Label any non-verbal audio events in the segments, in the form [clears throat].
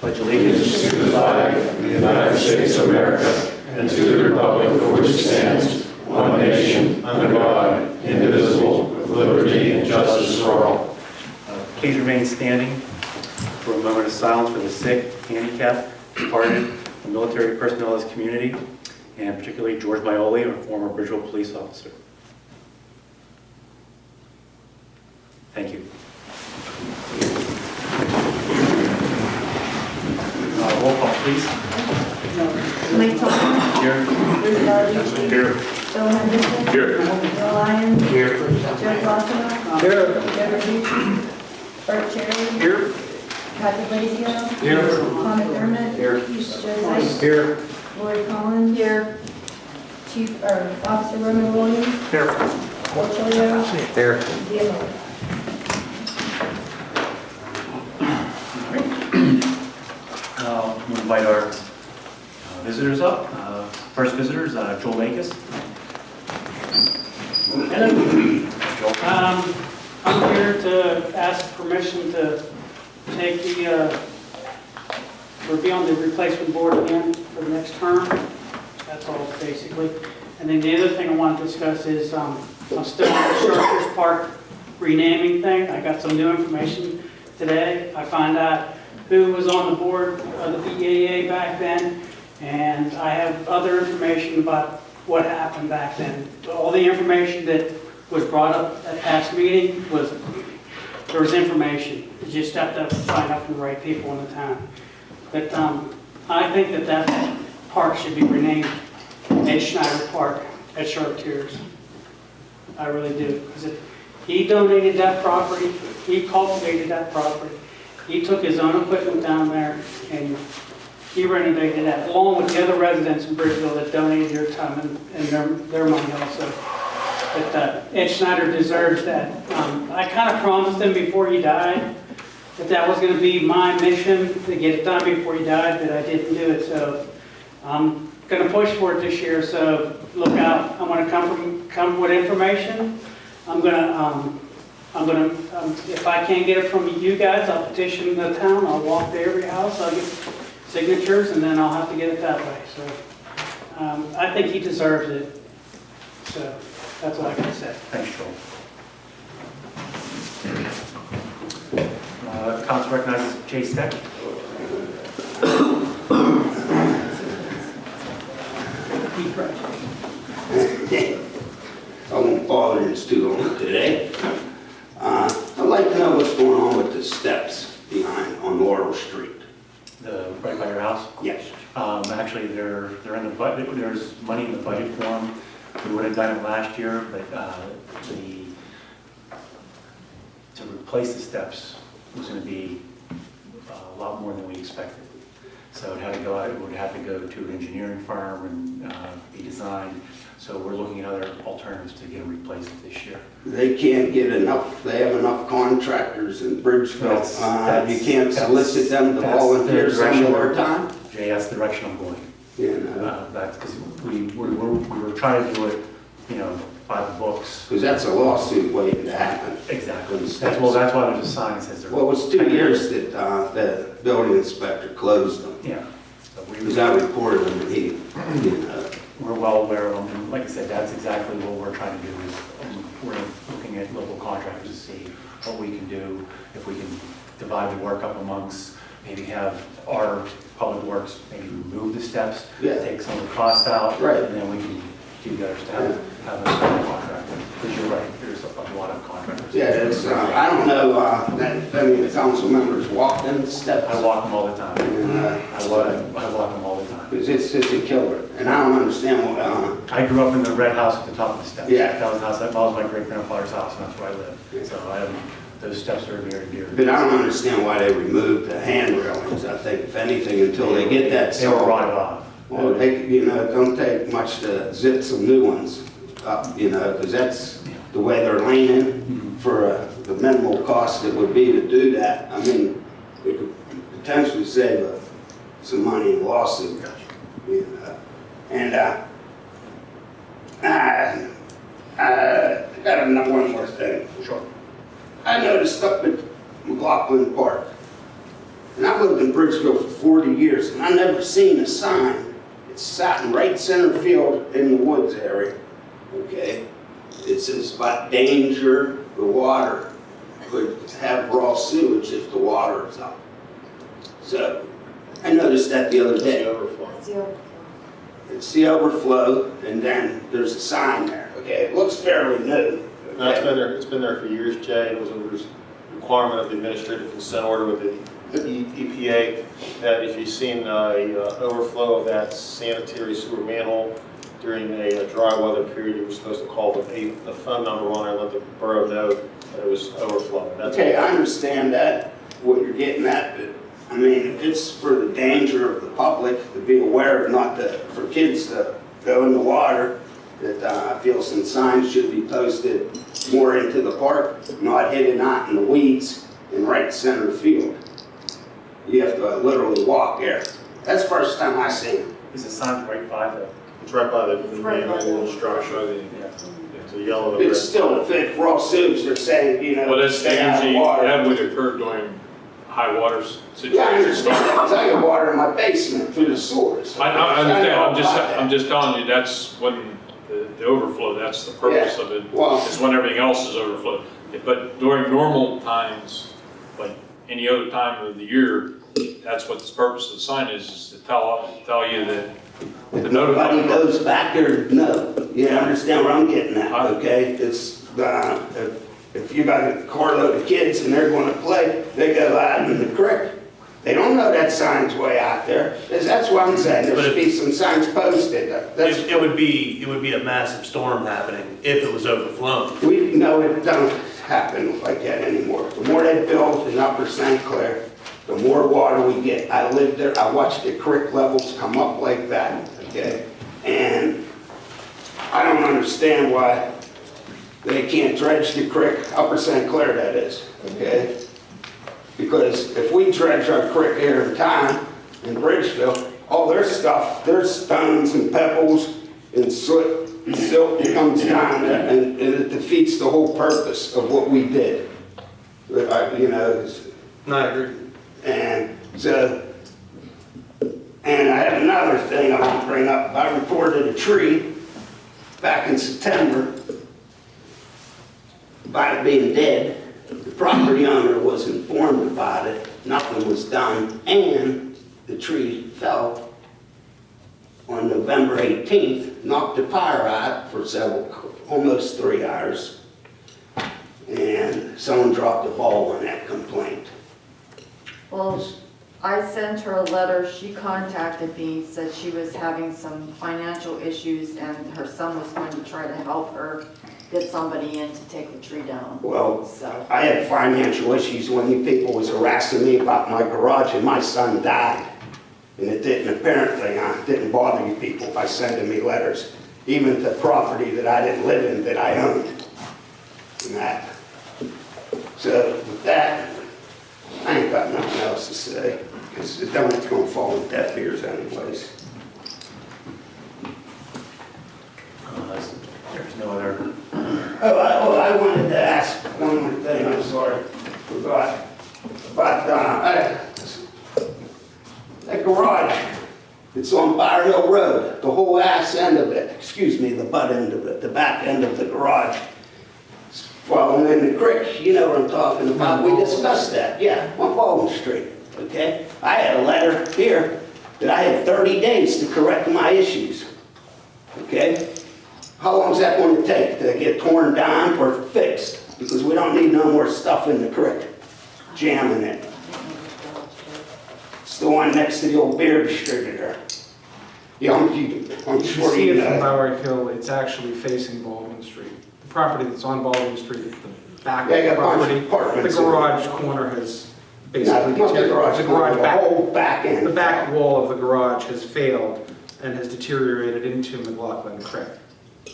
Pledge allegiance to the flag of the United States of America and to the republic for which it stands, one nation, under God, indivisible, with liberty and justice for all. Uh, Please remain standing for a moment of silence for the sick, handicapped, departed, and military personnel this community, and particularly George Maioli, a former Bridgeville police officer. Thank you. Uh, Roll call, please. Mike Thompson. Here. Bruce Valucci. Here. Bill Henderson. Here. Bill Lyons. Here. Joe Glassman. Here. Joe Verducci. Bert Cherry. Here. Kathy Lazio. Here. Tom McDermott. Here. Joe Zeiss. Here. Lori Collins. Here. Chief, or Officer Roman Williams. Here. Portillo. Here. Dia Miller. Uh, We'll invite our uh, visitors up. Uh, First visitor is uh, Joel. Joel. Um, I'm here to ask permission to take the, uh, or be on the replacement board again for the next term. That's all basically. And then the other thing I want to discuss is, um, I'm still on the Sharpers Park renaming thing. I got some new information today. I find out who was on the board of the BAA back then, and I have other information about what happened back then. All the information that was brought up at past meeting was, there was information. You just have to find out from the right people in the town. But um, I think that that park should be renamed Ed Schneider Park at Chartiers. I really do, because he donated that property, he cultivated that property. He took his own equipment down there and he renovated that, along with the other residents in Bridgeville that donated their time and and their, their money also. But uh, Ed Schneider deserves that. Um, I kind of promised him before he died that that was going to be my mission, to get it done before he died, but I didn't do it, so I'm going to push for it this year, so look out. I'm going to come from, come with information. I'm going to, um, I'm going to, if I can't get it from you guys, I'll petition the town, I'll walk to every house, I'll get signatures, and then I'll have to get it that way, so. um, I think he deserves it, so that's all I can say. Thanks, Joel. Uh, Council recognizes Jay Steck. Keith Price. [laughs] I won't bother you too long today. Uh, I'd like to know what's going on with the steps behind on Laurel Street. The, right by your house? Yes. Um, actually, they're, they're in the budget, there's money in the budget for them. We would have done it last year, but, uh, the, to replace the steps was gonna be uh, a lot more than we expected. So it had to go out, it would have to go to an engineering firm and, uh, be designed. So we're looking at other alternatives to get them replaced this year. They can't get enough, they have enough contractors in Bridgeville. That's- Uh, You that's- can't that's- solicit them to that's the volunteer some direction we're- time? Jay, that's the direction I'm going. You know, Uh, That's because we, we were, we were trying to do it, you know, by the books. because that's a lawsuit waiting to happen. Exactly. That's, well, that's why there's a sign that says. they're- Well, it was two years that uh, the building inspector closed them. Yeah. So we- Because I reported them and he, you know, We're well aware of them, and like I said, that's exactly what we're trying to do, is um, we're looking at local contractors to see what we can do, if we can divide the work up amongst, maybe have our public works, maybe remove the steps, Yeah. take some of the cost out. Right. And then we can do the others to have, have a contractor, because you're right, there's a lot of contractors. yeah, it's, uh, I don't know, uh, that any of the council members walked them steps. I walk them all the time. And, uh, I walk, I walk them all the time. Because it's, it's a killer, and I don't understand what, uh, I grew up in the red house at the top of the steps. Yeah. That was the house, that was my great grandfather's house, and that's where I live. So I have, those steps are and dear. but I don't understand why they removed the hand railings, I think, if anything, until they get that They were solved. rotted off. Well, they, you know, it don't take much to zip some new ones up, you know, because that's the way they're leaning for uh, the minimal cost it would be to do that. I mean, it could potentially save uh, some money in lawsuit. know. Uh, and, uh, uh, uh I, I got another one more thing. Sure. I noticed up at McLaughlin Park, And I've lived in Bridgeville for 40 years, and I never seen a sign. It's sat in right center field in the woods area, okay? It says about danger, the water could have raw sewage if the water is up. So, I noticed that the other day. That's the overflow. It's the overflow, and then there's a sign there, okay? It looks fairly new. No, it's okay? been there, it's been there for years, Jay, it was a res- requirement of the administrative consent order with the E- EPA, that if you've seen a uh, overflow of that sanitary sewer manhole during a uh, dry weather period, you were supposed to call the, pa- the phone number on it, let the borough know that it was overflowing. That's Okay, I understand that, what you're getting at, but, I mean, if it's for the danger of the public to be aware of, not to, for kids to go in the water, that uh, I feel some signs should be posted more into the park, not hidden out in the weeds in right center field. You have to literally walk there. That's the first time I seen it. Is the sign right by the, It's right by the It's the right by manhole the- structure, yeah. it's a yellow. It's red. still a fit raw sewage, they're saying, you know, Well, that's stay out of usually, water. that would occur during high waters situations. Yeah, I understand that, 'cause I got water in my basement through the sewers. I, I understand, I'm just. I'm just telling you, that's when the, the overflow, that's the purpose of it. Well- Is when everything else is overflowed. But during normal times, like any other time of the year, that's what the purpose of the sign is, is to tell, tell you that, to notify. Nobody goes back there, no, you understand where I'm getting at, okay? It's, uh, if, if you got a carload of kids and they're gonna play, they go out in the creek. They don't know that sign's way out there. that's what I'm saying, there But should if- be some signs posted, that's, It, it would be, it would be a massive storm happening if it was overflowing. we know it don't happen like that anymore. The more they build in Upper St. Clair, the more water we get. I lived there, I watched the creek levels come up like that, okay? And I don't understand why they can't dredge the creek, Upper St. Clair that is, okay? Because if we dredge our creek here in town, in Bridgeville, all their stuff, their stones and pebbles and soot and silt comes down there, and and it defeats the whole purpose of what we did. I- You know, No, I agree. and so, and I have another thing I want to bring up. I reported a tree back in September about it being dead. The property owner was informed about it, nothing was done, and the tree fell on November 18th, knocked the power out for several, almost three hours. And someone dropped the ball on that complaint. Well, I sent her a letter, she contacted me, said she was having some financial issues and her son was going to try to help her get somebody in to take the tree down. Well, So, I had financial issues when you people was harassing me about my garage and my son died. And it didn't, apparently, uh, didn't bother you people by sending me letters, even to property that I didn't live in, that I owned. And that. So with that, I ain't got nothing else to say, because it don't, it's gonna fall in deaf ears anyways. There's no other, Oh, I, oh, I wanted to ask one more thing, I'm sorry, forgot. But, uh, I- that garage, it's on Bower Hill Road, the whole ass end of it, excuse me, the butt end of it, the back end of the garage. It's Falling in the creek, you know what I'm talking about, we discussed that, yeah, on Baldwin Street, okay? I had a letter here that I had 30 days to correct my issues, okay? How long is that going to take to get torn down or fixed? Because we don't need no more stuff in the creek, jamming it. It's the one next to the old beer distributor. Yeah, I'm, you- I'm You sure see you it from. Bower Hill, it's actually facing Baldwin Street. The property that's on Baldwin Street, the back of the got a bunch of property. The garage corner has basically not the garage. The the garage back, whole back end. the back wall of the garage has failed and has deteriorated into McLaughlin Creek.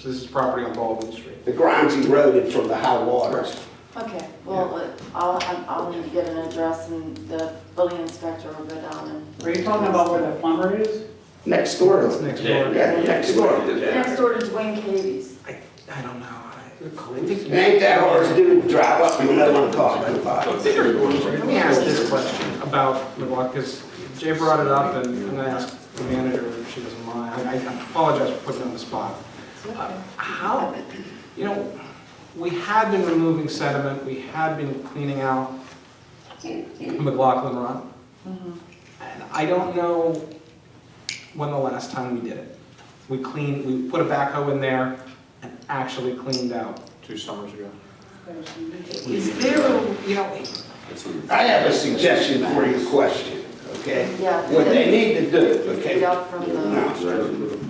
So this is property on Baldwin Street. The ground's eroded from the high waters. okay, well, uh, I'll, I'll need to get an address and the building inspector will go down and. Are you talking about where the plumber is? Next door. It's next door. Yeah, next door. Next door to Dwayne Cavies. I, I don't know. I- It ain't that hard to do, drive up, you know what I'm talking about. Let me ask this question about about McLaughlin, because Jay brought it up, and I'm gonna ask the manager if she doesn't mind. I I apologize for putting you on the spot. Uh, How, you know, we had been removing sediment, we had been cleaning out McLaughlin Run. And I don't know when the last time we did it. We cleaned, we put a backhoe in there and actually cleaned out. Two summers ago. Is there, you know, I have a suggestion for your question, okay? Yeah. What they need to do, Get okay? up from the,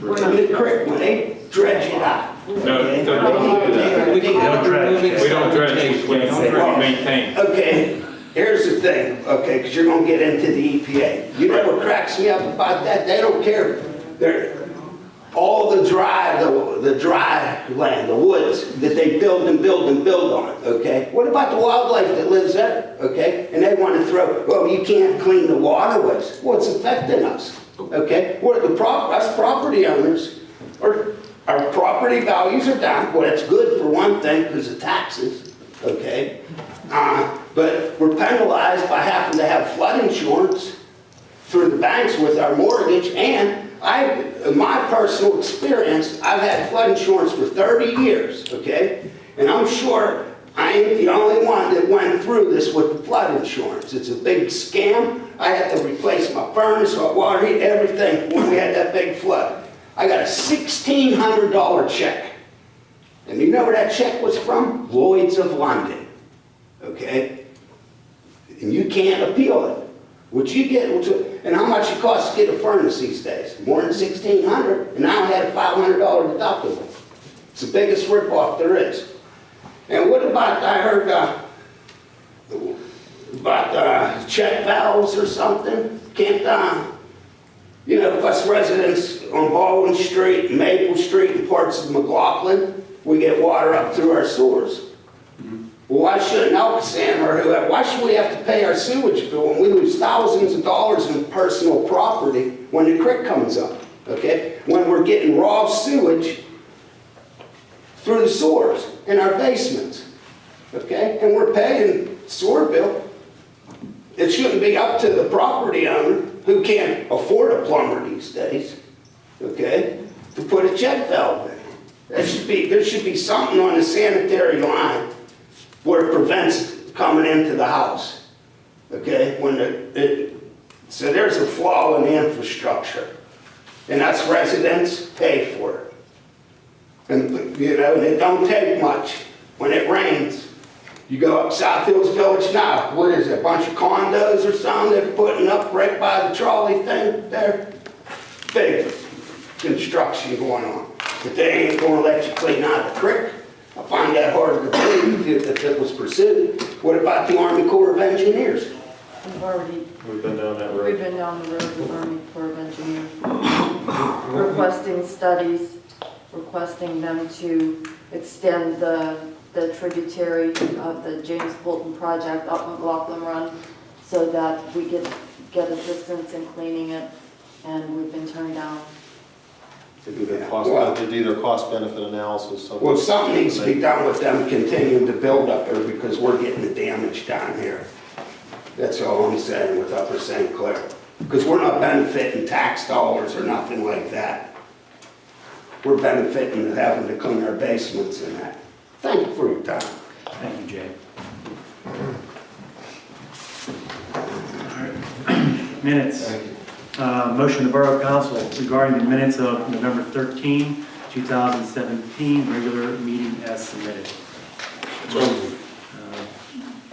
the creek, when they dredge it out. No, okay, don't they need to- we don't dredge. We don't dredge, we we don't maintain. Okay, here's the thing, okay, because you're gonna get into the EPA. You know what cracks me up about that? They don't care. They're, all the dry, the, the dry land, the woods that they build and build and build on, okay? What about the wildlife that lives there, okay? And they want to throw, well, you can't clean the waterways. Well, it's affecting us, okay? We're the prop, us property owners, our, our property values are down. Well, that's good for one thing, because of taxes, okay? Uh, but we're penalized by having to have flood insurance through the banks with our mortgage, and I, in my personal experience, I've had flood insurance for 30 years, okay? And I'm sure I ain't the only one that went through this with flood insurance. It's a big scam. I had to replace my furnace, hot water heat, everything when we had that big flood. I got a $1,600 check. And you know where that check was from? Lloyd's of London, okay? And you can't appeal it. What you get, and how much it costs to get a furnace these days? More than sixteen hundred, and now I had a five hundred dollar deductible. It's the biggest ripoff there is. And what about, I heard, uh, about, uh, check valves or something? Can't, uh, you know, us residents on Baldwin Street, Maple Street, and parts of McLaughlin, we get water up through our sewers. Why shouldn't ALCOSAN or whoever, why should we have to pay our sewage bill when we lose thousands of dollars in personal property when the creek comes up, okay? When we're getting raw sewage through the sewers in our basements, okay? And we're paying sewer bill. It shouldn't be up to the property owner who can't afford a plumber these days, okay? To put a check valve in. There should be, there should be something on the sanitary line where it prevents coming into the house. Okay, when it, it, so there's a flaw in the infrastructure. And us residents pay for it. And, you know, and it don't take much when it rains. You go up South Hills Village now, what is it, a bunch of condos or something they're putting up right by the trolley thing there? Big construction going on. But they ain't gonna let you clean out the creek. I find that hard to believe if if it was pursued. What about the Army Corps of Engineers? we've already, We've been down that we've road. been down the road with the Army Corps of Engineers. Requesting studies, requesting them to extend the, the tributary of the James Fulton project up McLaughlin Run so that we get, get assistance in cleaning it, and we've been turned down. To do their cost, to do their cost benefit analysis. of- Well, something needs to be done with them continuing to build up there because we're getting the damage down here. That's all I'm saying with Upper St. Clair. Because we're not benefiting tax dollars or nothing like that. We're benefiting having to clean our basements and that. Thank you for your time. Thank you, Jay. All right. [clears throat] Minutes. Uh, Motion to Borough Council regarding the minutes of November 13, 2017, regular meeting as submitted. Uh,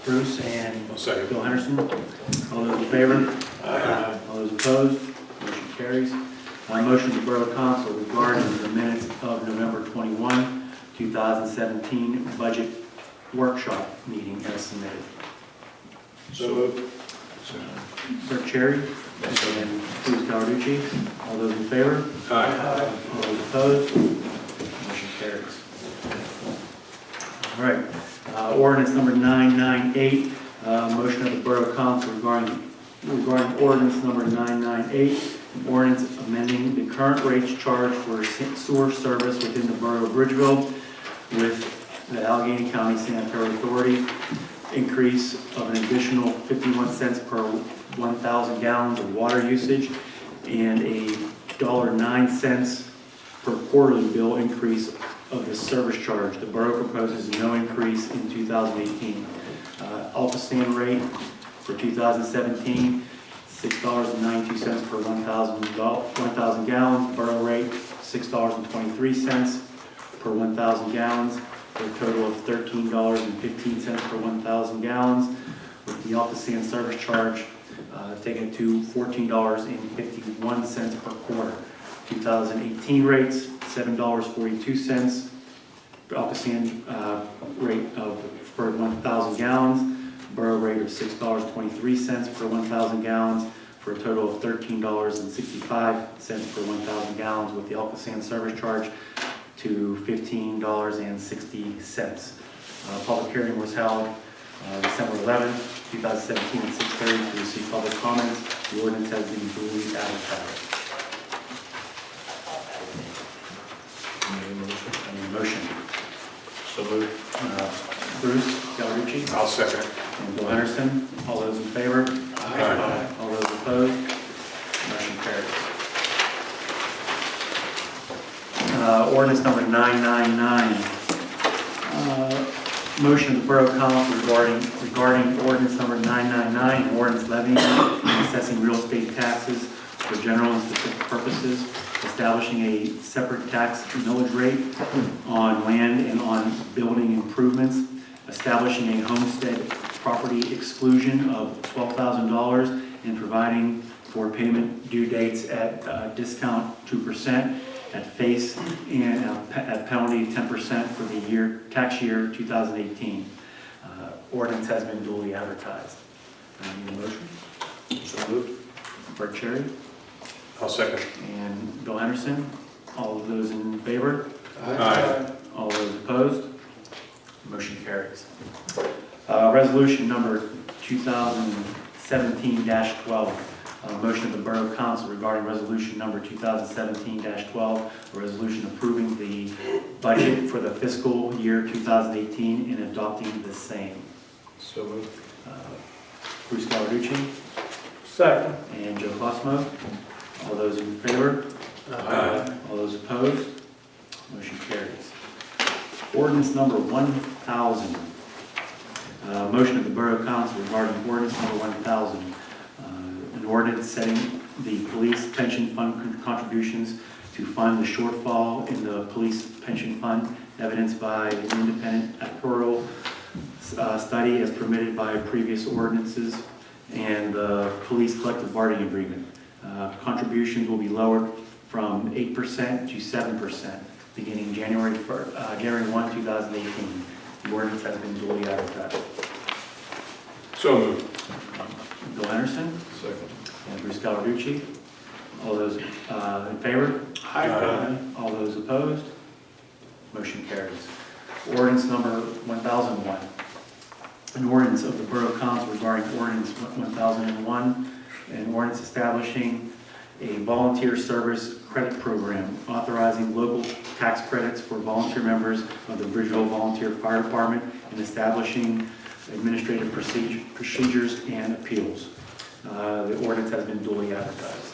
Bruce and I'll second. Bill Henderson. All those in favor? Aye. All those opposed? Motion carries. Uh, Motion to Borough Council regarding the minutes of November 21, 2017, budget workshop meeting as submitted. So moved. Clerk Cherry and Bruce Cawerucci. All those in favor? Aye. All those opposed? Motion carries. All right, uh, ordinance number 998, uh, motion of the Borough Council regarding, regarding ordinance number 998, ordinance amending the current rates charged for sewer service within the Borough of Bridgeville with the Allegheny County Sanitary Authority, increase of an additional 51 cents per 1,000 gallons of water usage and a $1.09 per quarterly bill increase of the service charge. The borough proposes no increase in 2018. Uh, ALCOSAN rate for 2017, $6.92 per 1,000 gal- 1,000 gallons. Borough rate, $6.23 per 1,000 gallons, for a total of $13.15 per 1,000 gallons, with the ALCOSAN service charge uh, taken to $14.51 per quarter. 2018 rates, $7.42. ALCOSAN uh, rate of, per 1,000 gallons, Borough rate of $6.23 per 1,000 gallons, for a total of $13.65 per 1,000 gallons, with the ALCOSAN service charge to $15.60. Uh, Public hearing was held uh, December 11, 2017, at 6:30 to receive public comments. The ordinance has been duly advertised. Any motion? So moved. Uh, Bruce Gallarducci? I'll second. And Bill Henderson, all those in favor? Aye. All those opposed? Motion carries. Uh, Ordinance number 999. Uh, Motion of the Borough Council regarding, regarding ordinance number 999, an ordinance levying and assessing real estate taxes for general and specific purposes, establishing a separate tax millage rate on land and on building improvements, establishing a homestead property exclusion of $12,000 and providing for payment due dates at uh, discount 2%, at face and uh, at penalty 10% for the year, tax year 2018. Uh, Ordinance has been duly advertised. Uh, Need a motion? So moved. Bert Cherry I'll second. and Bill Anderson. All of those in favor? Aye. All those opposed? Motion carries. Uh, Resolution number 2017-12, a motion of the Borough Council regarding resolution number 2017-12, a resolution approving the budget for the fiscal year 2018 and adopting the same. So moved. Uh, Bruce Gallarducci Second. and Joe Cosmo. All those in favor? Aye. All those opposed? Motion carries. Ordinance number 1,000. Uh, Motion of the Borough Council regarding ordinance number 1,000. An ordinance setting the police pension fund contributions to fund the shortfall in the police pension fund, evidenced by an independent actuarial uh, study as permitted by previous ordinances, and the police collective bargaining agreement. Uh, Contributions will be lowered from 8% to 7%, beginning January 1st, uh, January 1, 2018. The ordinance has been duly advertised. So moved. Bill Anderson Second. And Bruce Gallarducci. All those uh, in favor? Aye. All those opposed? Motion carries. Ordinance number 1001. An ordinance of the Borough Council regarding ordinance 1001, an ordinance establishing a volunteer service credit program, authorizing local tax credits for volunteer members of the Bridgeville Volunteer Fire Department, and establishing administrative procedure- procedures and appeals. Uh, The ordinance has been duly advertised.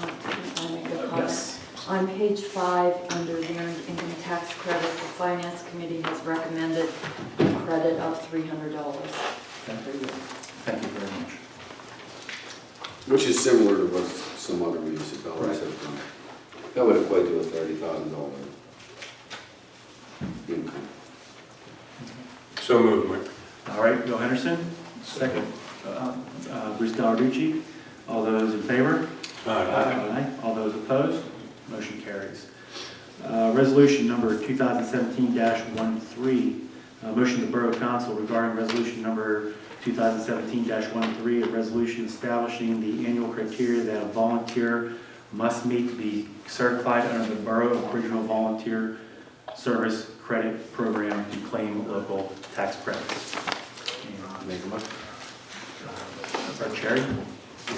Uh, Can I make a comment? Yes. On page five, under the earned income tax credit, the finance committee has recommended a credit of $300. Thank you Thank you very much. Which is similar to what some other municipalities have done. That would equate to a thirty thousand dollar income. So moved, Mike. All right, Bill Henderson, second. Uh, uh, Bruce Gallarducci, all those in favor? Aye. All those opposed? Motion carries. Uh, Resolution number 2017-13, uh, motion to the Borough Council regarding resolution number 2017-13, a resolution establishing the annual criteria that a volunteer must meet to be certified under the Borough of Bridgeville Volunteer Service Credit Program to claim local tax credits. Make a motion. Bert Cherry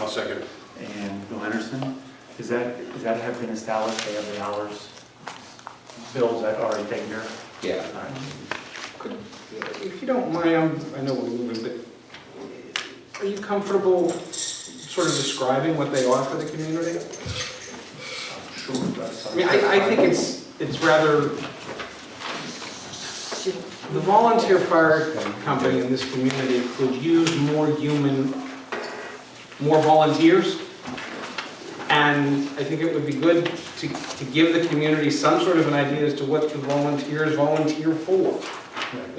I'll second and Bill Henderson. Is that, is that have been established, they have the hours, bills that are already taken care of? Yeah. All right. If you don't mind, I'm- I know we're moving, but are you comfortable sort of describing what they are for the community? Sure. I mean, I, I think it's, it's rather, the volunteer fire company in this community could use more human, more volunteers. And I think it would be good to, to give the community some sort of an idea as to what the volunteers volunteer for.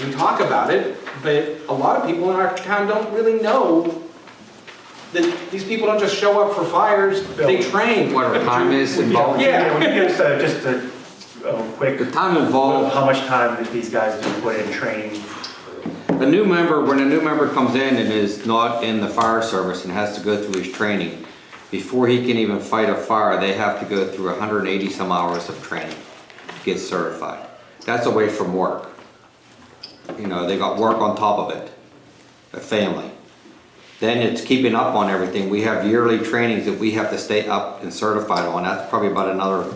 We talk about it, but a lot of people in our town don't really know that these people don't just show up for fires, they train. What our time is involved? Yeah. Would you uh, just a a quick, The time involved, how much time that these guys do put in training? A new member, when a new member comes in and is not in the fire service and has to go through his training, before he can even fight a fire, they have to go through 180 some hours of training to get certified. That's away from work. You know, they got work on top of it, a family. Then it's keeping up on everything. We have yearly trainings that we have to stay up and certified on. That's probably about another,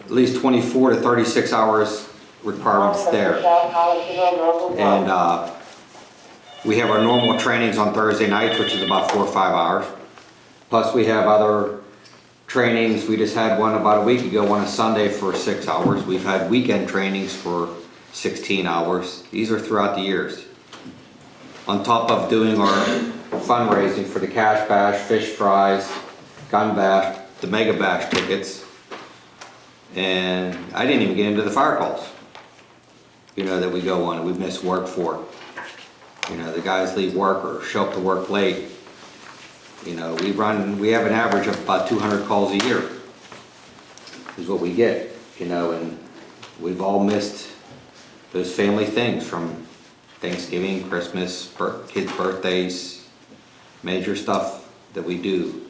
at least 24 to 36 hours requirements there. And uh, we have our normal trainings on Thursday nights, which is about four or five hours. Plus, we have other trainings. We just had one about a week ago, one a Sunday for six hours. We've had weekend trainings for 16 hours. These are throughout the years. On top of doing our fundraising for the Cash Bash, Fish Fries, Gun Bash, the Mega Bash tickets. And I didn't even get into the fire calls, you know, that we go on, and we miss work for. You know, the guys leave work or show up to work late. You know, we run, we have an average of about 200 calls a year, is what we get, you know, and we've all missed those family things from Thanksgiving, Christmas, bir- kids' birthdays, major stuff that we do.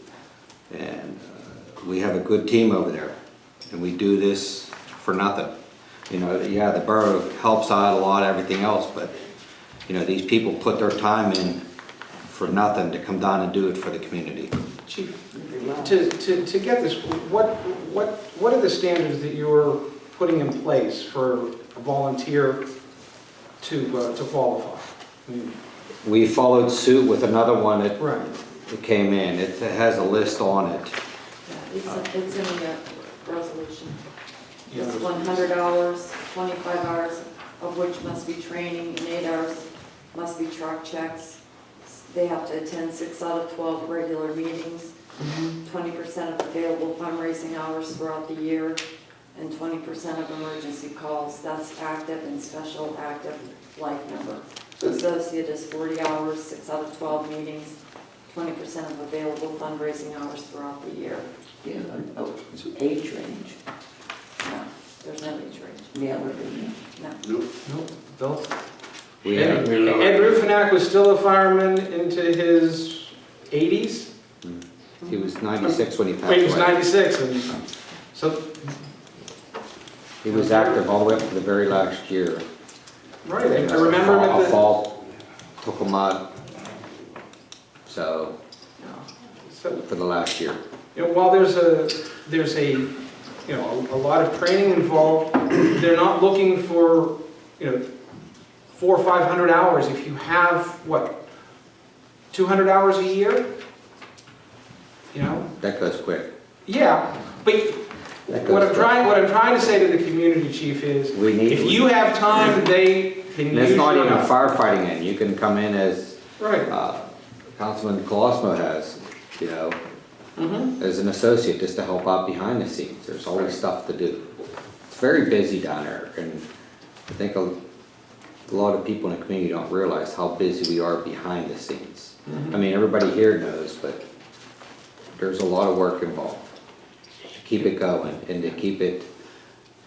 And uh, we have a good team over there, and we do this for nothing. You know, yeah, the borough helps out a lot, everything else, but, you know, these people put their time in for nothing to come down and do it for the community. Chief, to, to, to get this, what, what, what are the standards that you're putting in place for a volunteer to, uh, to qualify? I mean, We followed suit with another one that Right. that came in. It has a list on it. Yeah, It's, it's in the resolution. It's one hundred hours, twenty-five hours of which must be training, and eight hours must be truck checks. They have to attend six out of twelve regular meetings, twenty percent of available fundraising hours throughout the year, and twenty percent of emergency calls. That's active and special active life member. Associate is forty hours, six out of twelve meetings, twenty percent of available fundraising hours throughout the year. Yeah, oh, it's age range. No, there's no age range. Yeah, we're doing No. Nope, Nope, Bill? We Ed have, Ed Ruffinack was still a fireman into his 80s? Hmm. he was 96 when he passed away. he was 96, and hmm. so, He was active all the way up to the very last year. right, I I remember him A at the... fall took him out. So, so, for the last year. You know, while there's a, there's a, you know, a a lot of training involved, they're not looking for, you know, four or 500 hours. If you have, what, 200 hours a year? You know? That goes quick. Yeah, but what I'm trying, what I'm trying to say to the community chief is, We need, if you have time, they can it's not even firefighting in. You can come in as Right. uh, Councilman Colosmo has, you know, Mhm. as an associate, just to help out behind the scenes. There's always stuff to do. It's very busy down there, and I think a a lot of people in the community don't realize how busy we are behind the scenes. I mean, everybody here knows, but there's a lot of work involved to keep it going and to keep it,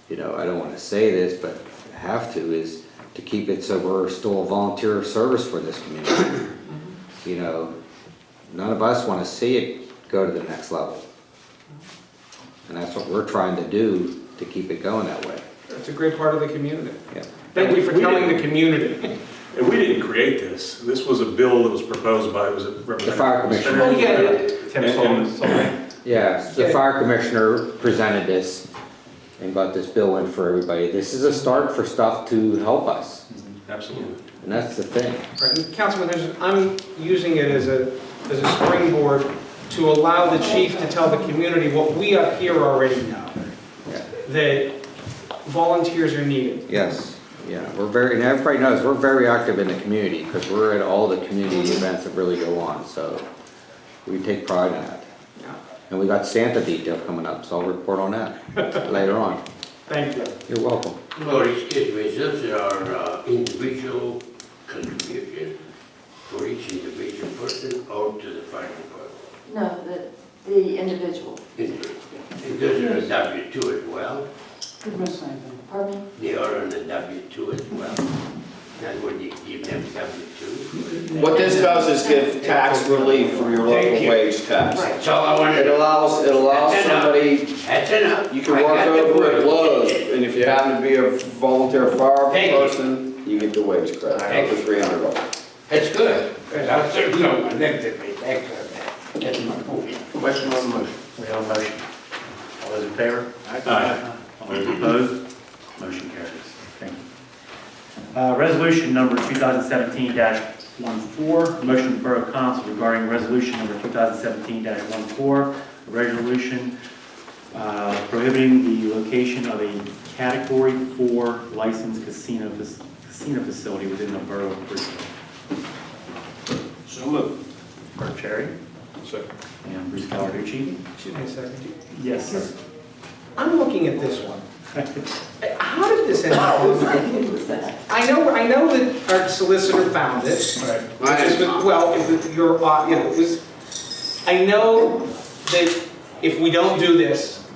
you know, I don't want to say this, but have to, is to keep it so we're still a volunteer service for this community. [coughs] You know, none of us want to see it go to the next level. And that's what we're trying to do to keep it going that way. It's a great part of the community. Yeah. Thank you for We telling the community. And we didn't create this. This was a bill that was proposed by, was it The fire commissioner. Oh, yeah, Tim And- Sullivan, and- Sullivan. Yeah, the fire commissioner presented this and got this bill in for everybody. This is a start for stuff to help us, mm-hmm. Absolutely. and that's the thing. Right, and Councilman Henderson, I'm using it as a, as a springboard to allow the chief to tell the community what we up here already know. That volunteers are needed. Yes, yeah, we're very, and everybody knows, we're very active in the community, because we're at all the community events that really go on, so we take pride in that. Yeah. And we got Santa detail coming up, so I'll report on that [laughs] later on. Thank you. You're welcome. No, excuse me, this is our uh, individual contribution for each individual person or to the fire department? No, the, the individual. And those are a W two as well? Didn't miss anything. Pardon me? They are on the W two as well? That's what you give them W two? What this does is give tax relief for your Thank local you. wage tax. That's all I wanted. It allows, it allows That's enough. somebody, That's enough. you can I work got the over at word. Lowe's, and if you happen to be a volunteer fire Thank you. person, you get the wage credit, Thank up to three hundred dollars. That's good, because I certainly don't want them to pay tax on that. That's my. Question on the motion. We have a motion. All those in favor? Aye. All those opposed? Motion carries. Thank you. Uh, Resolution number 2017-14, motion of the Borough Council regarding resolution number 2017-14, a resolution uh, prohibiting the location of a Category 4 licensed casino fac- casino facility within the Borough of Bristol. So moved. Bert Cherry Second. and Bruce Gallarducci. Excuse me a second. Yes, sir. I'm looking at this one. How did this end up? I know, I know that our solicitor found it. I Which is with- Well, it was your, uh, you know, it was, I know that if we don't do this,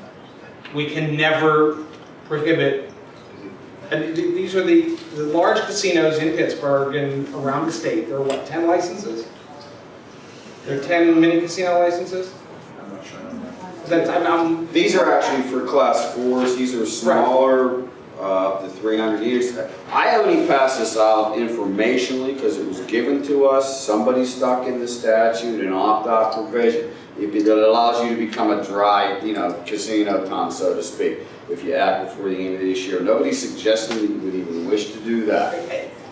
we can never prohibit. And th- these are the, the large casinos in Pittsburgh and around the state. There are what, 10 licenses? There are 10 mini casino licenses? I'm not sure. That's, I'm- I'm, These are actually for class fours, these are smaller, uh, up to three hundred years. I only passed this out informationally because it was given to us, somebody stuck in the statute, an opt-out provision. It that allows you to become a dry, you know, casino town, so to speak, if you act before the end of this year. Nobody's suggesting that you would even wish to do that.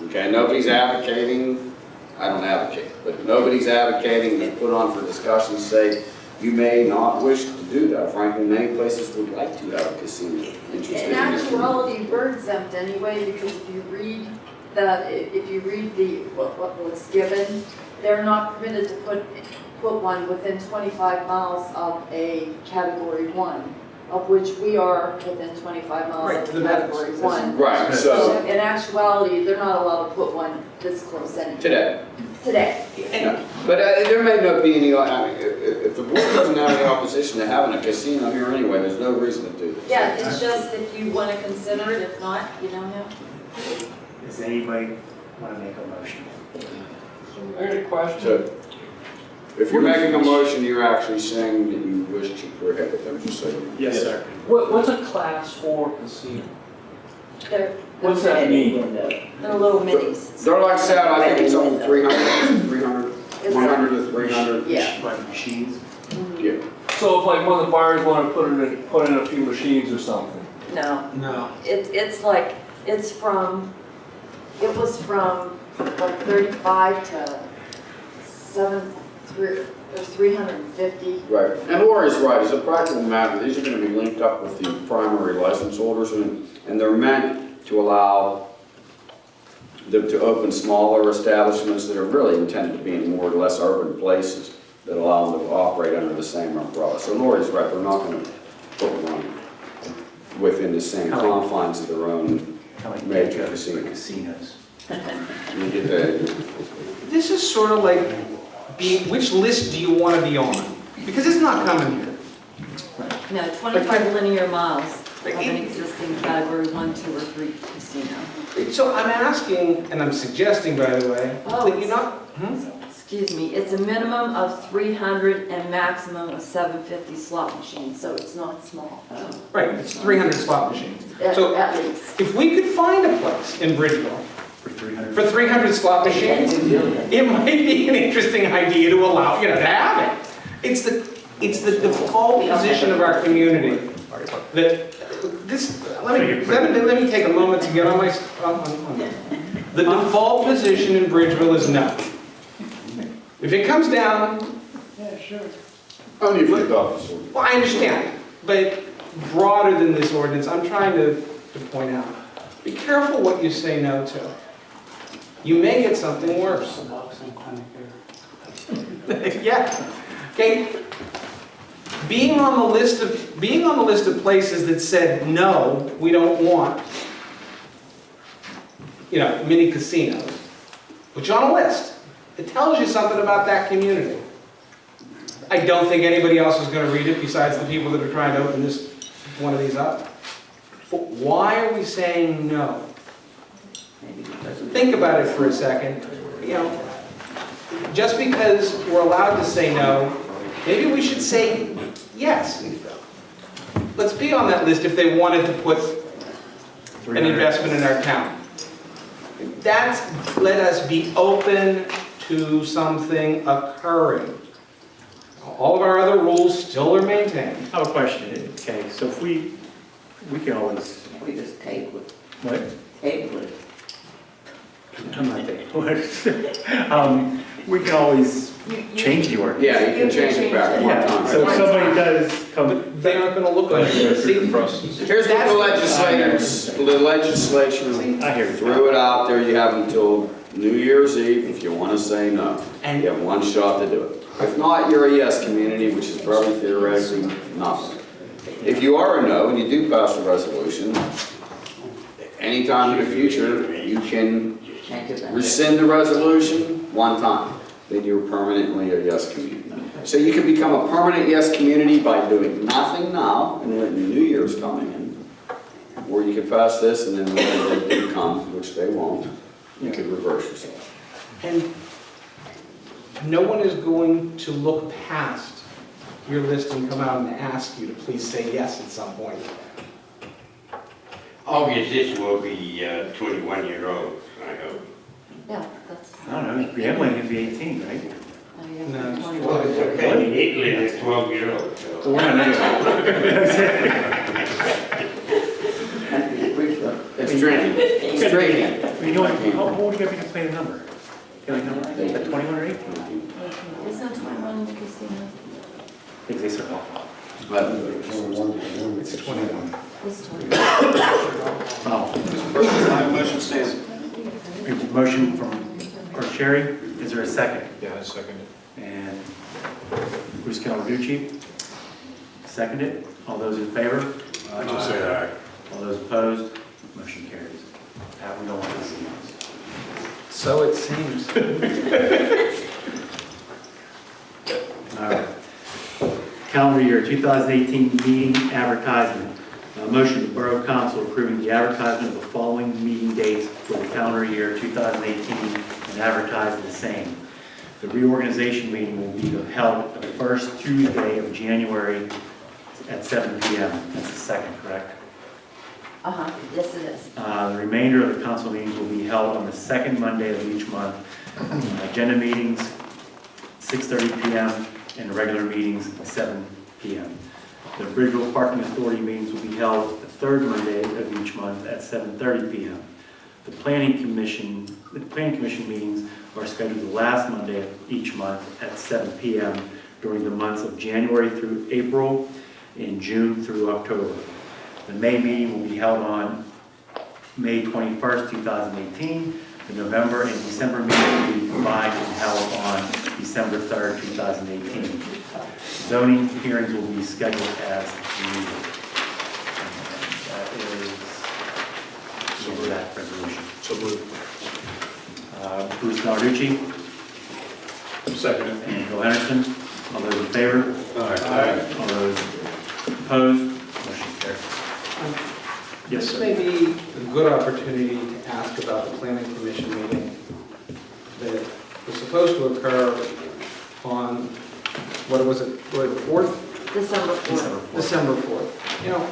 Okay, nobody's advocating, I don't advocate, but nobody's advocating to put on for discussion, say, you may not wish to do that. Frankly, many places would like to have a casino interested In in it. actuality, we're exempt anyway, because if you read the, if you read the, what, what was given, they're not permitted to put, put one within twenty-five miles of a category one, of which we are within twenty-five miles to of the category max. one. Right, So so, in actuality, they're not allowed to put one this close anyway. today. Today. Yeah. But uh, there may not be any, I mean, if, if if the board doesn't have any opposition to having a casino here anyway, there's no reason to do this. Yeah, it's just if you want to consider it, if not, you don't have. Does anybody want to make a motion? So, if you're making a motion, you're actually saying that you wish to prohibit them, just so you know. Yes, sir. What, what's a class four casino? They're, What's that mean? they're little minis. They're like said, I think it's only 300, 300, It's 100 to 300. Yeah. Like machines? Mm-hmm. Yeah. So if like one of the buyers wanna put in, a- put in a few machines or something? No, no. it, it's like, it's from, it was from like thirty-five to seven, three, or three hundred and fifty. Right, and Lori's right, as a practical matter, these are gonna be linked up with the primary license holders, and, and they're meant to allow them to open smaller establishments that are really intended to be in more or less urban places that allow them to operate under the same umbrella. So Lori's right, they're not gonna put one within the same confines of their own, Kind of like Major Gecko casino. for casinos. you get the, This is sort of like, being, which list do you want to be on? Because it's not coming here. No, twenty-five linear miles of an existing category one, two, or three casino. So I'm asking, and I'm suggesting, by the way, Oh, that you not, hmm? Excuse me, it's a minimum of three hundred and maximum of seven fifty slot machines, so it's not small. right, it's 300 slot machines. At, So at least. if we could find a place in Bridgeville For 300? for 300 slot machines, it might be an interesting idea to allow, you know, to have it. It's the, it's the default position of our community that, this, let me, let me, let me take a moment to get on my, on- on- on- the default position in Bridgeville is no. If it comes down, yeah, sure. Only if the officer. well, I understand, but broader than this ordinance, I'm trying to, to point out, be careful what you say no to. You may get something worse. [laughs] Yeah, okay. Being on the list of, being on the list of places that said, no, we don't want, you know, mini casinos, which on a list, it tells you something about that community. I don't think anybody else is gonna read it besides the people that are trying to open this, one of these up. But why are we saying no? Think about it for a second, you know, just because we're allowed to say no, maybe we should say yes. Let's be on that list if they wanted to put an investment in our town. That's, let us be open to something occurring. All of our other rules still are maintained. I have a question, okay, so if we, we can always, We just table it, what? table it. I'm not. [laughs] Um, we can always change the ordinance. Yeah, you can change it back one Yeah, time. so if somebody does come, They aren't gonna look like it. See, Here's what the legislators, the legislature I hear you. threw it out there, you have until New Year's Eve if you want to say no. And- You have one shot to do it. If not, you're a yes community, which is probably theoretically nothing. If you are a no and you do pass the resolution, anytime in the future, you can Change it back. rescind the resolution one time, then you're permanently a yes community. So you can become a permanent yes community by doing nothing now and when the new year's coming in. Or you could pass this and then when they do come, which they won't, you could reverse yourself. And no one is going to look past your list and come out and ask you to please say yes at some point. August, this will be uh, 21 year olds, I hope. Yeah, that's, I don't gambling can be 18, right? oh, yeah, No, it's 21. Well, it's okay, in Italy, they're 12 year olds, So so. we're not anyway. It's drinking, it's drinking. You know, what, how old do you gotta be to play a number? Can I number, is that 21 or 18? Isn't 21 in the casino? I think they said, It's 21. It's 21. oh. Motion stands. We have a Motion from Clerk Sherry, is there a second? Yeah, I second it. And Bruce second it All those in favor? I just say aye. All those opposed? Motion carries. Pat, we don't want to see this. So it seems. [laughs] All right. Calendar year 2018 meeting advertisement. A motion to Borough Council approving the advertisement of the following meeting dates for the calendar year 2018 and advertise the same. The reorganization meeting will be held the first Tuesday of January at 7 PM. That's the second, correct? Uh-huh, yes it is. Uh, The remainder of the council meetings will be held on the second Monday of each month. Agenda meetings, 6:30 PM, and regular meetings, 7 PM. The Bridgeville Parking Authority meetings will be held the third Monday of each month at 7:30 PM. The Planning Commission, the Planning Commission meetings are scheduled the last Monday of each month at 7 PM during the months of January through April and June through October. The May meeting will be held on May 21st, 2018. The November and December meetings will be combined and held on December 3rd, 2018. Zoning hearings will be scheduled as needed. That is the that resolution. So moved. Uh, Bruce Gallarducci Second it. and Bill Henderson, all those in favor? Aye. All those opposed? Motion carries. Yes, This sir. may be a good opportunity to ask about the planning commission meeting that was supposed to occur on, what was it, what, the 4th? December 4th. December 4th. You know,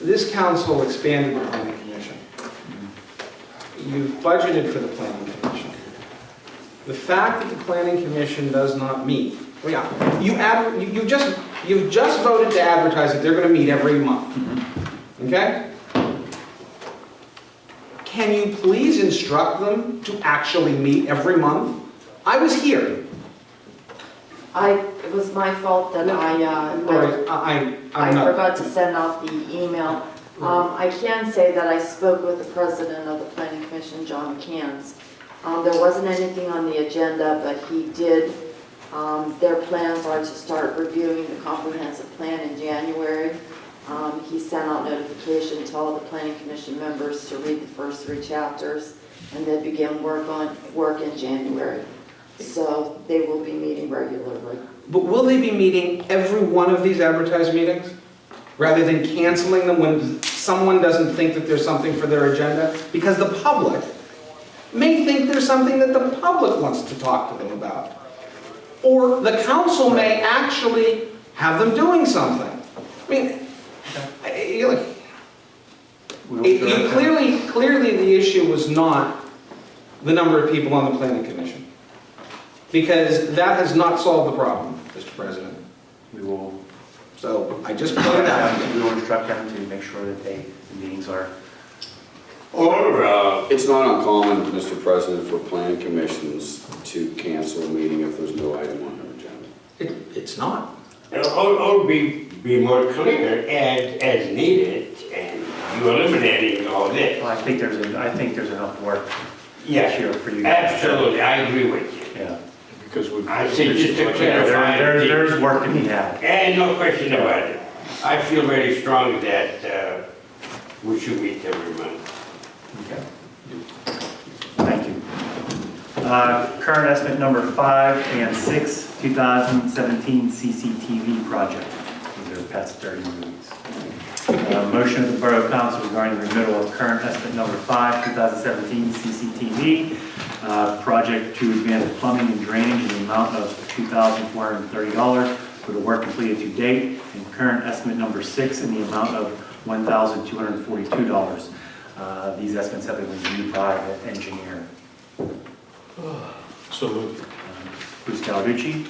this council expanded the planning commission. You've budgeted for the planning commission. The fact that the planning commission does not meet, well, yeah, you add, you you just, you've just voted to advertise that they're gonna meet every month. Mm-hmm. Okay? can you please instruct them to actually meet every month? I was here. I, it was my fault that I, uh, I, I- I I'm not. forgot to send out the email. Um, I can say that I spoke with the president of the planning commission, John McCants. Um, there wasn't anything on the agenda, but he did, um, their plans are to start reviewing the comprehensive plan in January. Um, he sent out notification to all the planning commission members to read the first three chapters, and then begin work on, work in January. So they will be meeting regularly. But will they be meeting every one of these advertised meetings? Rather than canceling them when someone doesn't think that there's something for their agenda? Because the public may think there's something that the public wants to talk to them about. Or the council may actually have them doing something. I mean, I- you look, We'll it- it. clearly, clearly the issue was not the number of people on the planning commission. Because that has not solved the problem, Mr. President. We will, So I just pointed out. we will instruct them to make sure that they, the meetings are, Or, uh, It's not uncommon, Mr. President, for planning commissions to cancel a meeting if there's no item on their agenda. It, it's not. or, or be, be more clear as, as needed, and you eliminating all this. well, I think there's, a- I think there's enough work Yes, here for you. guys. absolutely, I agree with you. Yeah. Because we. I think just to There, clarify. there- there's work to be had. And no question about it. I feel very strong that, uh, we should meet every month. Okay. Thank you. Uh, Current estimate number five and six, 2017 CCTV project. These are past 30 movies. Uh, Motion of the Borough Council regarding the renewal of current estimate number five, 2017 CCTV uh, project to advance plumbing and drainage in the amount of $2,430 for the work completed to date, and current estimate number six in the amount of $1,242. Uh, These estimates have been reviewed by the engineer. [sighs] So moved. Bruce Gallarducci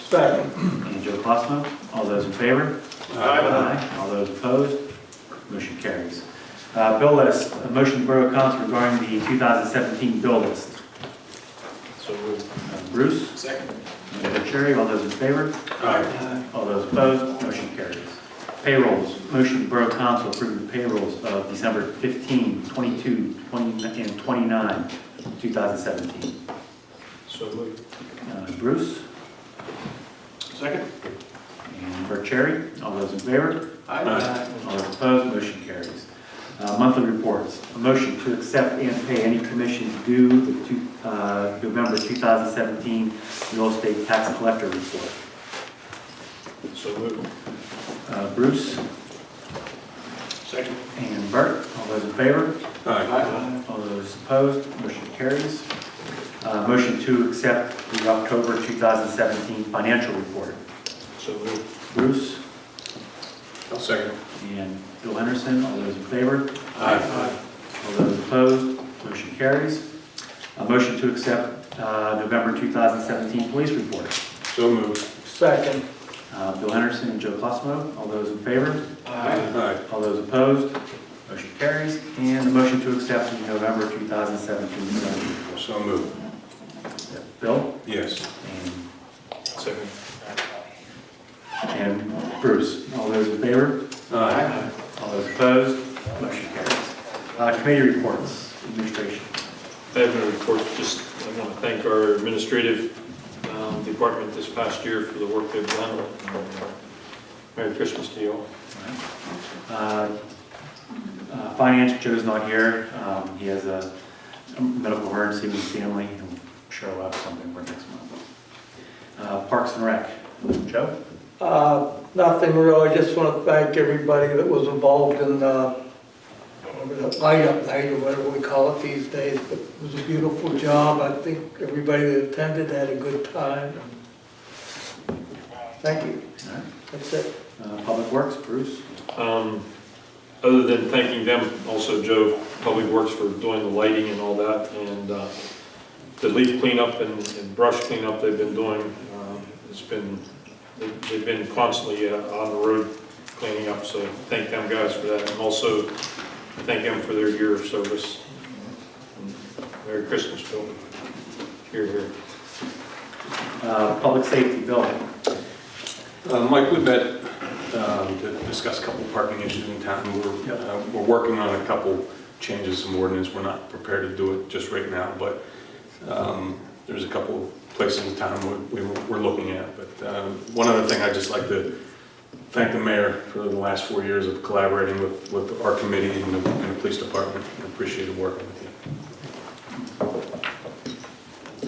Second. and Joe Cosmo. All those in favor? Aye. All those opposed? Motion carries. Uh, Bill list, a motion to Borough Council regarding the 2017 bill list. So moved. Uh, Bruce? Second. And Cherry, all those in favor? Aye. All those opposed? Motion carries. Payrolls, motion to Borough Council approve the payrolls of December 15, 22, 20, and 29, 2017. So moved. Uh, Bruce? Second. And Bert Cherry, all those in favor? Aye. All those opposed, motion carries. Uh, Monthly reports, a motion to accept and pay any commissions due the two- uh, November 2017 real estate tax collector report. So moved. Uh, Bruce Second. and Bert, all those in favor? Aye. All those opposed, motion carries. Uh, Motion to accept the October 2017 financial report. So moved. Bruce I'll second. and Bill Henderson, all those in favor? Aye. All those opposed, motion carries. A motion to accept uh, November 2017 police report. So moved. Second. Uh, Bill Henderson and Joe Cosmo, all those in favor? Aye. All those opposed, motion carries. And the motion to accept the November 2017 police report. So moved. Bill Yes. and- Second. And Bruce, all those in favor? Aye. All those opposed, motion carries. Uh, Committee reports, administration. I have no report, just I want to thank our administrative um, department this past year for the work they've done. And, uh, Merry Christmas to you all. Uh, uh, Finance, Joe's not here. Um, He has a a medical emergency with his family. He'll sure we'll have something for next month. Uh, Parks and Rec, Joe? Uh, Nothing really, I just want to thank everybody that was involved in the whatever the light-up night or whatever we call it these days. But It was a beautiful job. I think everybody that attended had a good time. Thank you. All right. That's it. Uh, Public Works, Bruce? Um, Other than thanking them, also Joe, Public Works for doing the lighting and all that, and uh, the leaf cleanup and and brush cleanup they've been doing, um, it's been, they- they've been constantly uh, on the road cleaning up, so thank them guys for that, and also thank them for their year of service. Merry Christmas, Bill. Here, here. Uh, Public safety, Bill. Uh, Mike, we met um, to discuss a couple parking issues in town. We're, uh, we're working on a couple changes in ordinance. We're not prepared to do it just right now, but um, there's a couple places in town we- we- we're looking at. But uh, one other thing, I'd just like to thank the mayor for the last four years of collaborating with, with our committee and the, and the police department. I appreciated working with you.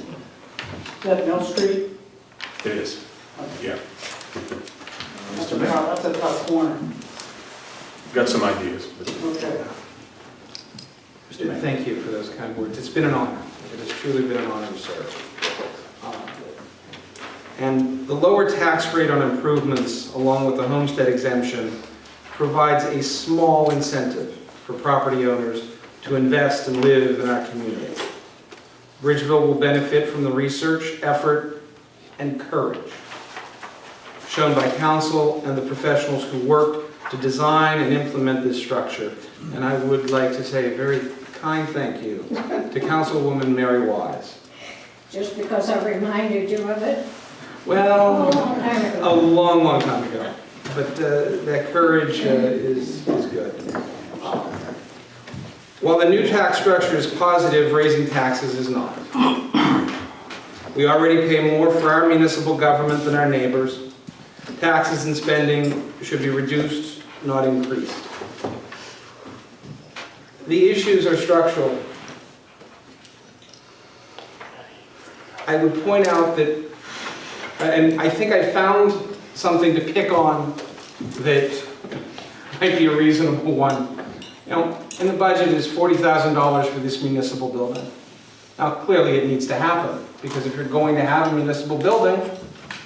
Is that Mill Street? It is, yeah. That's a tough, that's a tough corner. Got some ideas, but Okay. Thank you for those kind words. It's been an honor. It has truly been an honor to serve. Uh, And the lower tax rate on improvements, along with the homestead exemption, provides a small incentive for property owners to invest and live in our community. Bridgeville will benefit from the research, effort, and courage shown by council and the professionals who worked to design and implement this structure. And I would like to say a very kind thank you to Councilwoman Mary Wise. Just because I reminded you of it? Well, A long time a long, long time ago. But uh, that courage uh, is, is good. While the new tax structure is positive, raising taxes is not. We already pay more for our municipal government than our neighbors. Taxes and spending should be reduced, not increased. The issues are structural. I would point out that and I think I found something to pick on that might be a reasonable one. You know, in the budget is $40,000 for this municipal building. Now, clearly it needs to happen, because if you're going to have a municipal building,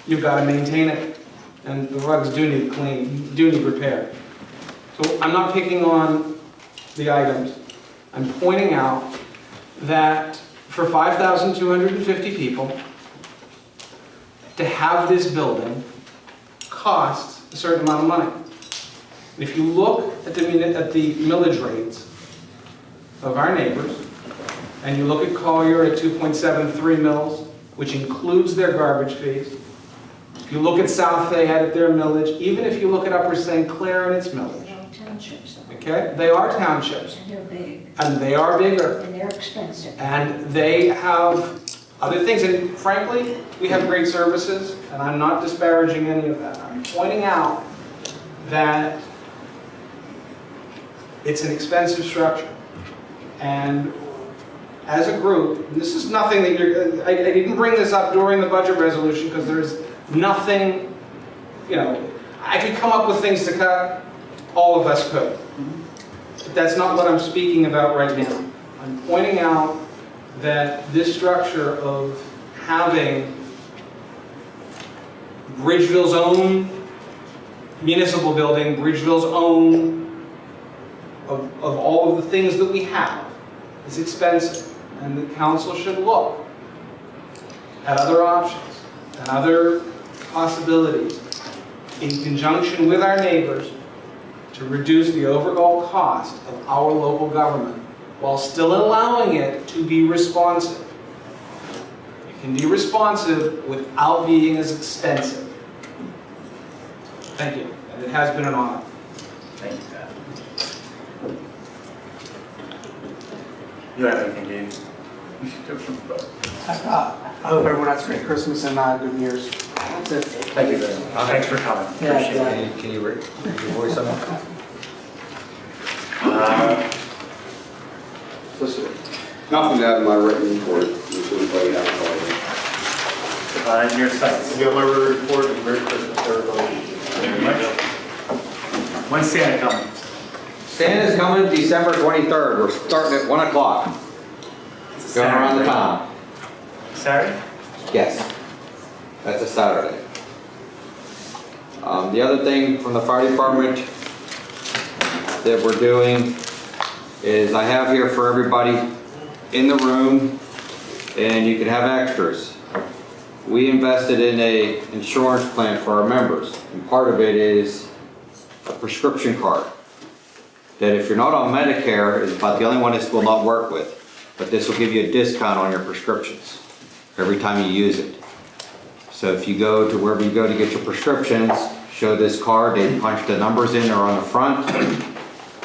you've got to maintain it. And the rugs do need clean, do need repair. So I'm not picking on the items. I'm pointing out that for 5,250 people, to have this building costs a certain amount of money. And If you look at the, at the millage rates of our neighbors, and you look at Collier at 2.73 mills, which includes their garbage fees, if you look at South Fayette at their millage, even if you look at Upper St. Clair and its millage, okay? They are townships, and they're big, and they are bigger. and they're expensive. And they have other things, and frankly, we have great services, and I'm not disparaging any of that. I'm pointing out that it's an expensive structure. And as a group, this is nothing that you're, I, I didn't bring this up during the budget resolution, because there's nothing, you know, I could come up with things to cut, all of us could. That's not what I'm speaking about right now. I'm pointing out that this structure of having Bridgeville's own municipal building, Bridgeville's own, of, of all of the things that we have, is expensive. And the council should look at other options and other possibilities in conjunction with our neighbors to reduce the overall cost of our local government while still allowing it to be responsive. It can be responsive without being as expensive. Thank you, and it has been an honor. Thank you, Pat. You have anything, Dave? [laughs] I hope everyone has a great Christmas and uh, good New Year's. That's it. Thank you very much. Thanks for coming. Yeah, Appreciate yeah. it. Can you, can you, re- can you voice on that? Uh, Nothing out of my written report, which everybody has already. Uh, your sites. You got my report, and Merry Christmas to everybody. Very much. When's Santa coming? Santa's coming December 23rd. We're starting at 1 o'clock. Going around the town. Saturday? Yes. That's a Saturday. Um, the other thing from the fire department that we're doing is I have here for everybody in the room, and you can have extras. We invested in a insurance plan for our members, and part of it is a prescription card. That if you're not on Medicare, is about the only one this will not work with. but this will give you a discount on your prescriptions every time you use it. So if you go to wherever you go to get your prescriptions, show this card, they punch the numbers in, they're on the front,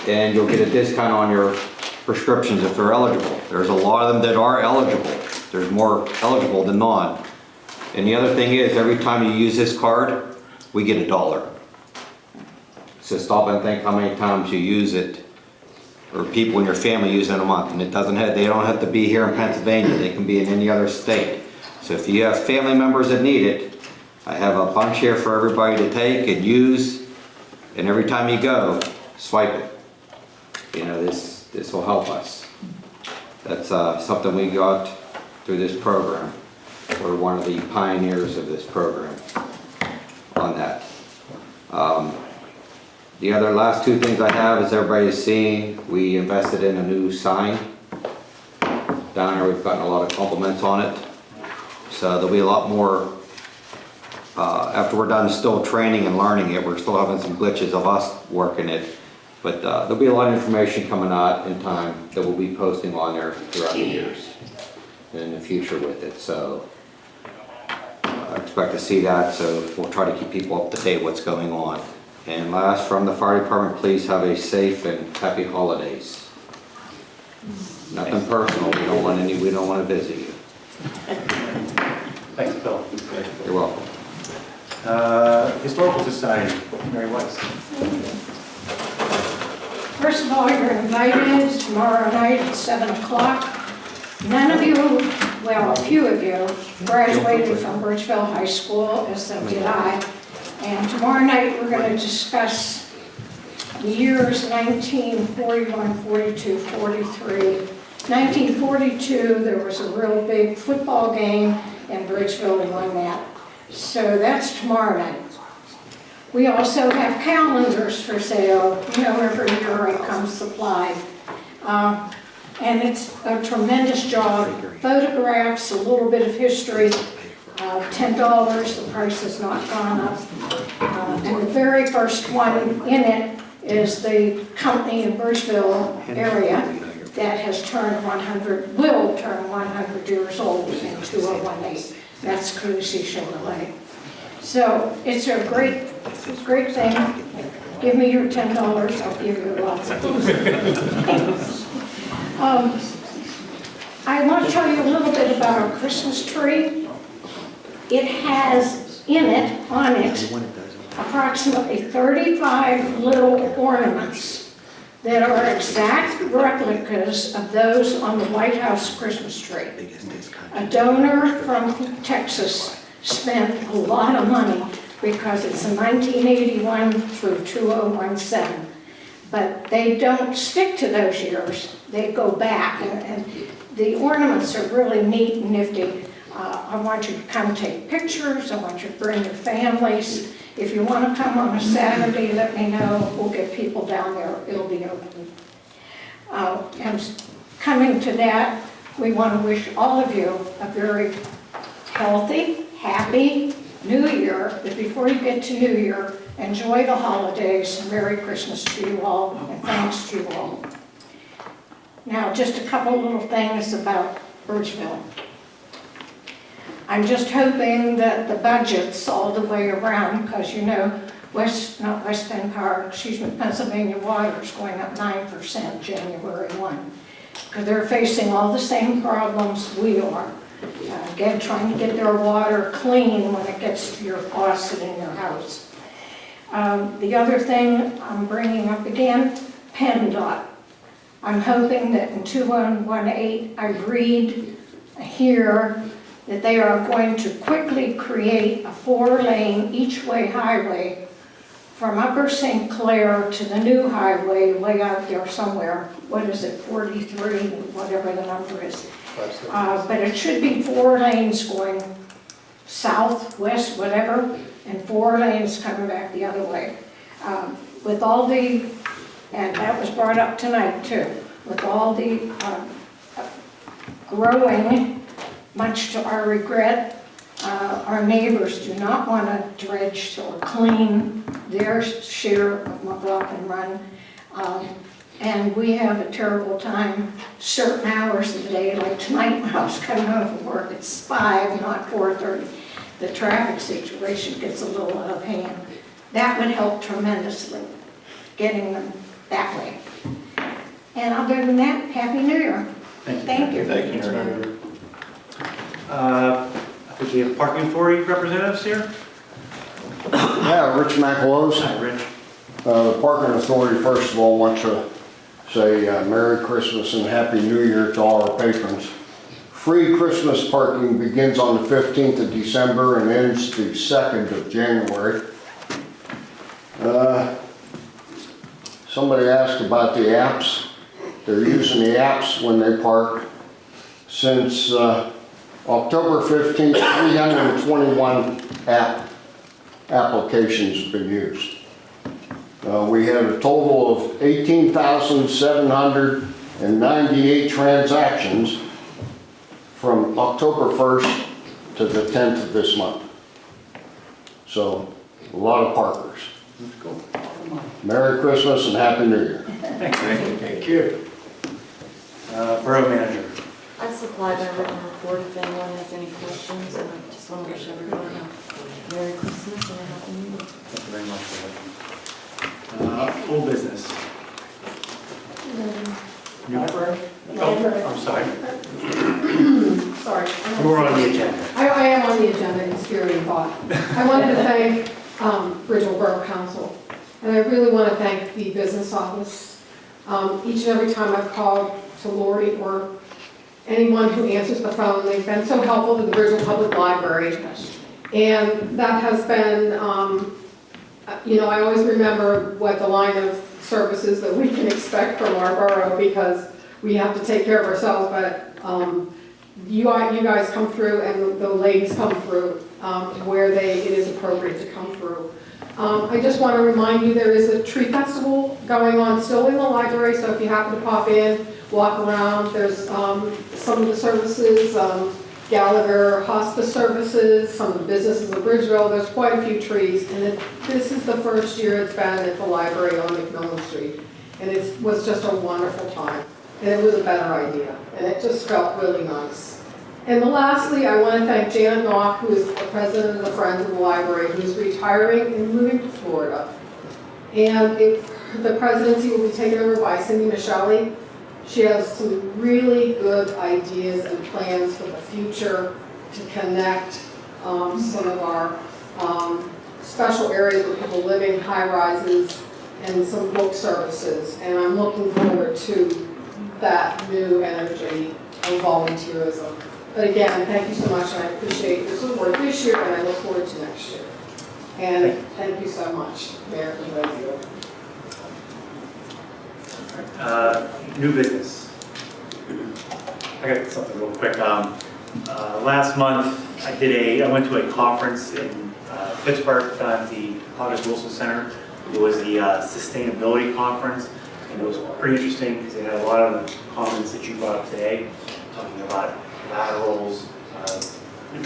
and you'll get a discount on your prescriptions if they're eligible. There's a lot of them that are eligible. There's more eligible than non. And the other thing is, every time you use this card, we get a dollar. So stop and think how many times you use it, or people in your family use it in a month. And it doesn't have, they don't have to be here in Pennsylvania, they can be in any other state. So if you have family members that need it, I have a bunch here for everybody to take and use, and every time you go, swipe it. You know, this, this will help us. That's uh, something we got through this program. We're one of the pioneers of this program on that. Um, The other last two things I have, as everybody has seen, we invested in a new sign. Down there, we've gotten a lot of compliments on it. So there'll be a lot more, uh, after we're done still training and learning it, we're still having some glitches of us working it. But uh, there'll be a lot of information coming out in time that we'll be posting on there throughout the years and in the future with it, so uh, I expect to see that, so we'll try to keep people up to date what's going on. And last, from the fire department, please have a safe and happy holidays. Nothing personal, we don't want any, we don't want to visit you. Thanks, Bill. You're welcome. Uh, Historical Society, Mary Weiss. First of all, you're invited tomorrow night at 7 o'clock. None of you, well, a few of you graduated from Bridgeville High School, as so did I. And tomorrow night, we're going to discuss the years 1941, 42, 43. 1942, there was a real big football game, and Bridgeville won that. So that's tomorrow night. We also have calendars for sale, you know, every year it comes supplied. Uh, And it's a tremendous job, photographs, a little bit of history, uh, $10, the price has not gone up. Uh, And the very first one in it is the company in Bridgeville area that has turned 100, will turn 100 years old in 2018. That's Cruzy Chevrolet. So it's a great, it's a great thing. Give me your $10, I'll give you lots of things. [laughs] Um, I want to tell you a little bit about our Christmas tree. It has in it, on it, approximately 35 little ornaments that are exact replicas of those on the White House Christmas tree. A donor from Texas spent a lot of money because it's a 1981 through 2017. But they don't stick to those years, they go back, and, and the ornaments are really neat and nifty. Uh, I want you to come take pictures, I want you to bring your families. If you want to come on a Saturday, let me know, we'll get people down there, it'll be open. Uh, and coming to that, we want to wish all of you a very healthy, happy New Year, but before you get to New Year, enjoy the holidays, and Merry Christmas to you all, and thanks to you all. Now, just a couple little things about Bridgeville. I'm just hoping that the budget's all the way around, because you know, West, not West Penn Power, excuse me, Pennsylvania Water is going up 9% January 1. Because they're facing all the same problems we are. Uh, Again, trying to get their water clean when it gets to your faucet in your house. Um, The other thing I'm bringing up again, PennDOT. I'm hoping that in 2118, I read here that they are going to quickly create a four-lane each-way highway from Upper St. Clair to the new highway way out there somewhere. What is it, 43, whatever the number is. Uh, But it should be four lanes going south, west, whatever, and four lanes coming back the other way. Um, With all the, and that was brought up tonight too, with all the um, growing, much to our regret, uh, our neighbors do not want to dredge or clean their share of McLaughlin Run. Um, And we have a terrible time certain hours of the day, like tonight when I was coming home from work, it's five, not four thirty. The traffic situation gets a little out of hand. That would help tremendously, getting them that way. And other than that, Happy New Year. Thank you. Thank you. Uh, I think we have parking authority representatives here. Yeah, Rich McElose. Hi, Rich. Uh, The Parking Authority, first of all, want to say uh, Merry Christmas and Happy New Year to all our patrons. Free Christmas parking begins on the 15th of December and ends the 2nd of January. Uh, Somebody asked about the apps. They're using the apps when they park. Since uh, October 15th, 321 app applications have been used. Uh, We had a total of 18,798 transactions from October 1st to the 10th of this month. So, a lot of parkers. Merry Christmas and Happy New Year. Thanks, Rick. Thank you. Uh, Borough manager. I supplied my written report if anyone has any questions, and I just want to wish everyone a Merry Christmas and a Happy New Year. Thank you very much for that. Uh, Old business. New- Oh, I'm sorry. [clears throat] Sorry. You were on the agenda. I, I am on the agenda in spirit and thought. I wanted to thank um, Bridgeville Borough Council, and I really want to thank the business office. Um, Each and every time I've called to Lori or anyone who answers the phone, they've been so helpful to the Bridgeville Public Library. And that has been, um, uh, you know, I always remember what the line of services that we can expect from our borough because we have to take care of ourselves, but um, you guys, you guys come through and the ladies come through um, where they, it is appropriate to come through. Um, I just want to remind you, there is a tree festival going on still in the library, so if you happen to pop in, walk around, there's um, some of the services, um, Gallagher Hospice Services, some of the businesses of Bridgeville, there's quite a few trees, and it- this is the first year it's been at the library on McMillan Street. And it was just a wonderful time, and it was a better idea, and it just felt really nice. And lastly, I want to thank Janet Knock, who is the president of the Friends of the Library, who's retiring and moving to Florida. And if, the presidency will be taken over by Cindy Michelli. She has some really good ideas and plans for the future to connect um, some of our um, special areas where people live in high rises and some book services. And I'm looking forward to that new energy of volunteerism. But again, thank you so much, and I appreciate your support this year, and I look forward to next year. And thank you so much, Mayor and President. Uh, New business. I got something real quick. Um, uh, Last month, I did a, I went to a conference in uh, Pittsburgh down at the August Wilson Center. It was the uh, Sustainability Conference, and it was pretty interesting because they had a lot of the comments that you brought up today, talking about laterals, uh,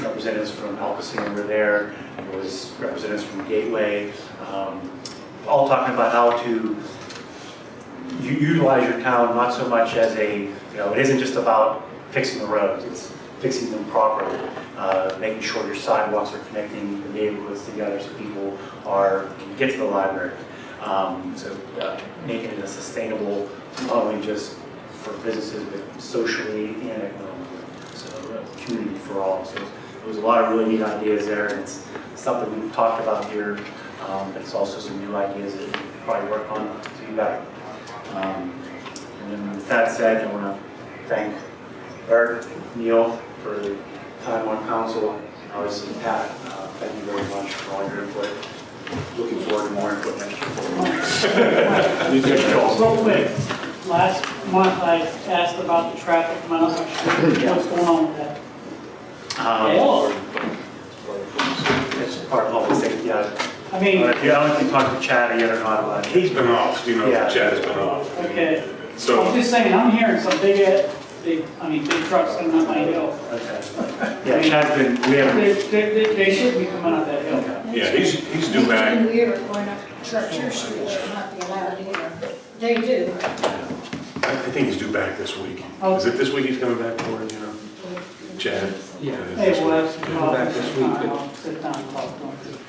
representatives from ALCOSAN were there, there was representatives from Gateway, um, all talking about how to utilize your town not so much as a, you know, it isn't just about fixing the roads, it's fixing them properly, uh, making sure your sidewalks are connecting the neighborhoods together so people are, can get to the library. Um, So uh, making it a sustainable, not only just for businesses, but socially and economically. So uh, community for all. So there was a lot of really neat ideas there, and it's something we've talked about here, um, but it's also some new ideas that we can probably work on to be better. Um, And then with that said, I want to thank Eric, Neil, for the time on council, obviously Pat, uh, thank you very much for all your input. Looking forward to more input next year. [laughs] Real quick, last month I asked about the traffic, I'm not sure what's going on with that. Um, It's part of public safety, yeah. I mean- Yeah, I don't know if you talked to Chad yet or not about it. He's been off, you know, Yeah. Chad has been off. Okay, So- I'm just saying, I'm hearing some big, uh, big, I mean, big trucks coming up my hill. Okay. Yeah, Chad's been, we haven't. They, they, they- they should be coming up that hill. Yeah, he's, he's due back. We are going up Churchill Street, should not be allowed either. They do. I I think he's due back this week. Oh. Is it this week he's coming back for, it, you know? Chad? Yeah. Uh, hey, we'll have some Come back this week, but- I'll sit down and talk to him.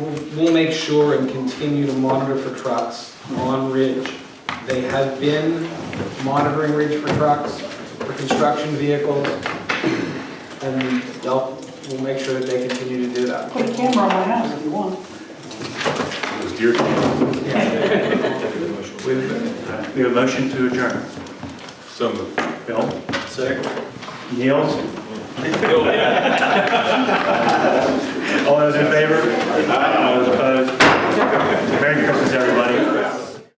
We'll, we'll make sure and continue to monitor for trucks on Ridge. They have been monitoring Ridge for trucks, for construction vehicles, and they'll, we'll make sure that they continue to do that. Put a camera on my house if you want. It was deer camp. We have a motion to adjourn. So moved. Bill? Second. Niels? All those in favor? All those opposed? Merry Christmas, everybody.